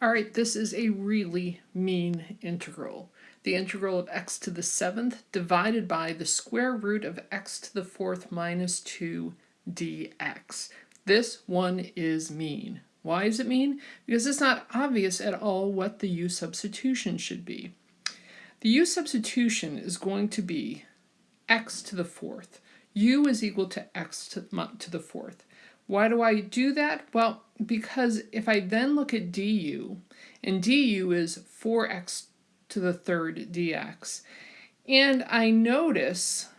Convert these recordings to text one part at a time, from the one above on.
All right, this is a really mean integral. The integral of x to the seventh divided by the square root of x to the fourth minus 2 dx. This one is mean. Why is it mean? Because it's not obvious at all what the u substitution should be. The u substitution is going to be x to the fourth. u is equal to x to, to the fourth. Why do I do that? Well, because if I then look at du, and du is 4x to the third dx, and I notice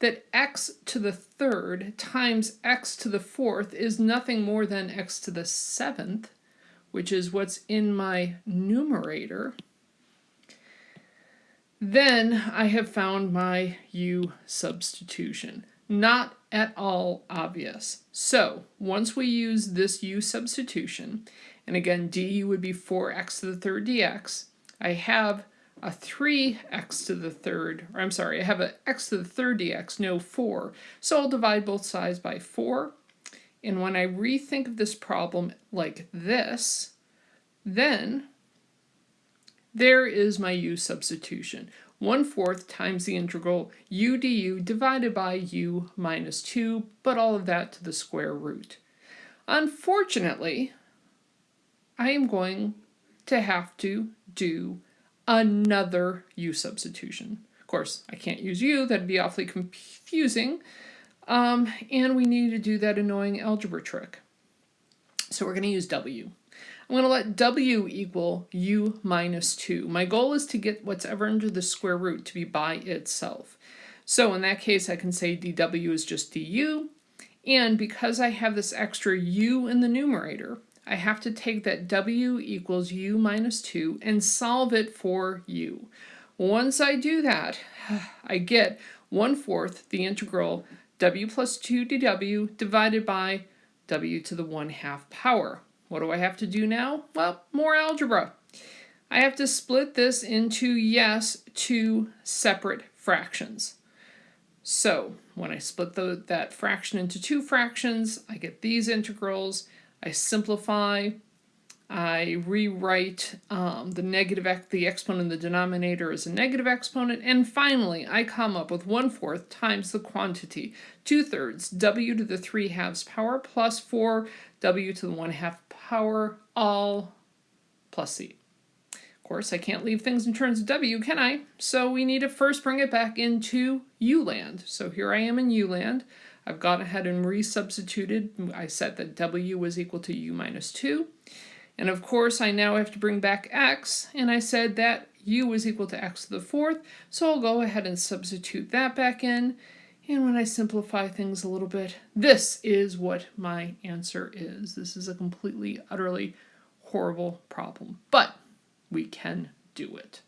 that x to the third times x to the fourth is nothing more than x to the seventh, which is what's in my numerator, then I have found my u substitution. Not at all obvious. So once we use this u substitution, and again du would be 4x to the third dx, I have a 3x to the third, or I'm sorry, I have a x to the third dx, no 4. So I'll divide both sides by 4. And when I rethink of this problem like this, then there is my u substitution. 1 fourth times the integral u du divided by u minus 2, but all of that to the square root. Unfortunately, I am going to have to do another u substitution. Of course, I can't use u, that'd be awfully confusing, um, and we need to do that annoying algebra trick. So we're going to use w. I'm going to let w equal u minus 2. My goal is to get what's ever under the square root to be by itself. So in that case, I can say dw is just du, and because I have this extra u in the numerator, I have to take that w equals u minus 2 and solve it for u. Once I do that, I get 1 fourth the integral w plus 2 dw divided by w to the 1 half power. What do I have to do now? Well, more algebra. I have to split this into, yes, two separate fractions. So when I split the, that fraction into two fractions, I get these integrals. I simplify. I rewrite um, the negative the exponent in the denominator as a negative exponent, and finally I come up with 1 fourth times the quantity, 2 thirds, w to the 3 halves power plus 4 w to the 1 half power all plus c. Of course, I can't leave things in terms of w, can I? So we need to first bring it back into u land. So here I am in u land. I've gone ahead and resubstituted. I set that w was equal to u minus 2. And of course, I now have to bring back x, and I said that u is equal to x to the fourth, so I'll go ahead and substitute that back in. And when I simplify things a little bit, this is what my answer is. This is a completely, utterly horrible problem, but we can do it.